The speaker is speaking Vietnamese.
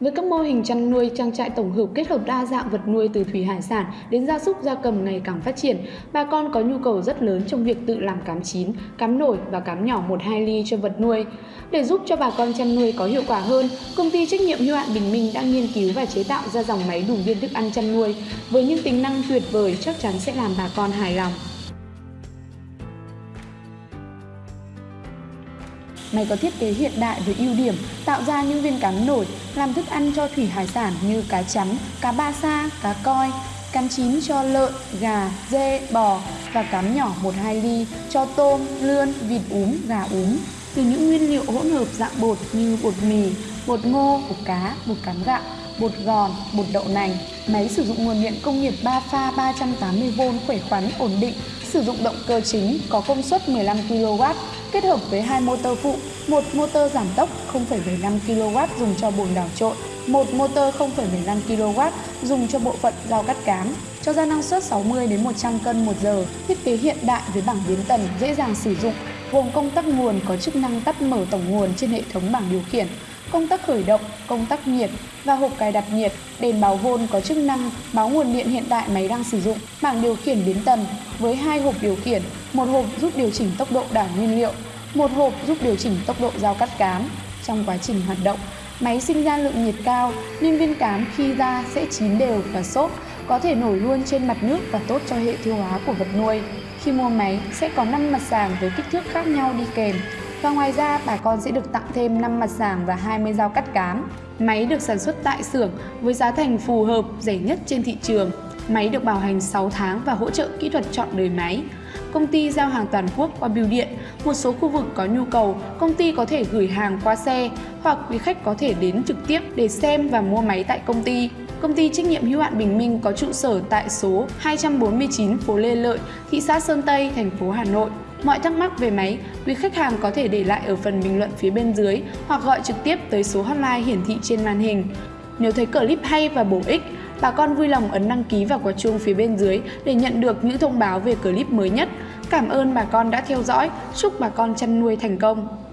Với các mô hình chăn nuôi trang trại tổng hợp kết hợp đa dạng vật nuôi từ thủy hải sản đến gia súc gia cầm ngày càng phát triển, bà con có nhu cầu rất lớn trong việc tự làm cám chín, cám nổi và cám nhỏ 1-2 ly cho vật nuôi. Để giúp cho bà con chăn nuôi có hiệu quả hơn, công ty trách nhiệm hữu hạn Bình Minh đã nghiên cứu và chế tạo ra dòng máy đủ viên thức ăn chăn nuôi với những tính năng tuyệt vời chắc chắn sẽ làm bà con hài lòng. Máy có thiết kế hiện đại với ưu điểm tạo ra những viên cám nổi làm thức ăn cho thủy hải sản như cá chấm, cá ba sa, cá coi, cám chín cho lợn, gà, dê, bò và cám nhỏ 1-2 ly cho tôm, lươn, vịt úm, gà úm. Từ những nguyên liệu hỗn hợp dạng bột như bột mì, bột ngô, bột cá, bột cám gạo, bột gòn, bột đậu nành. Máy sử dụng nguồn điện công nghiệp 3 pha 380V khỏe khoắn ổn định, sử dụng động cơ chính có công suất 15 kW, kết hợp với hai motor phụ, một motor giảm tốc 0,75 kW dùng cho bồn đảo trộn, một motor 0,15 kW dùng cho bộ phận rau cắt cám, cho ra năng suất 60 đến 100 cân một giờ. Thiết kế hiện đại với bảng biến tần dễ dàng sử dụng, gồm công tắc nguồn có chức năng tắt mở tổng nguồn trên hệ thống bảng điều khiển, công tắc khởi động, công tắc nhiệt và hộp cài đặt nhiệt, đèn báo vôn có chức năng báo nguồn điện hiện tại máy đang sử dụng, bảng điều khiển biến tần với hai hộp điều khiển, một hộp giúp điều chỉnh tốc độ đảo nguyên liệu, một hộp giúp điều chỉnh tốc độ dao cắt cám. Trong quá trình hoạt động, máy sinh ra lượng nhiệt cao nên viên cám khi ra sẽ chín đều và xốp, có thể nổi luôn trên mặt nước và tốt cho hệ tiêu hóa của vật nuôi. Khi mua máy sẽ có 5 mặt sàng với kích thước khác nhau đi kèm. Và ngoài ra, bà con sẽ được tặng thêm 5 mặt sàng và 20 dao cắt cám. Máy được sản xuất tại xưởng với giá thành phù hợp, rẻ nhất trên thị trường. Máy được bảo hành 6 tháng và hỗ trợ kỹ thuật chọn đời máy. Công ty giao hàng toàn quốc qua bưu điện. Một số khu vực có nhu cầu, công ty có thể gửi hàng qua xe hoặc quý khách có thể đến trực tiếp để xem và mua máy tại công ty. Công ty trách nhiệm hữu hạn Bình Minh có trụ sở tại số 249 phố Lê Lợi, thị xã Sơn Tây, thành phố Hà Nội. Mọi thắc mắc về máy, quý khách hàng có thể để lại ở phần bình luận phía bên dưới hoặc gọi trực tiếp tới số hotline hiển thị trên màn hình. Nếu thấy clip hay và bổ ích, bà con vui lòng ấn đăng ký và quả chuông phía bên dưới để nhận được những thông báo về clip mới nhất. Cảm ơn bà con đã theo dõi, chúc bà con chăn nuôi thành công.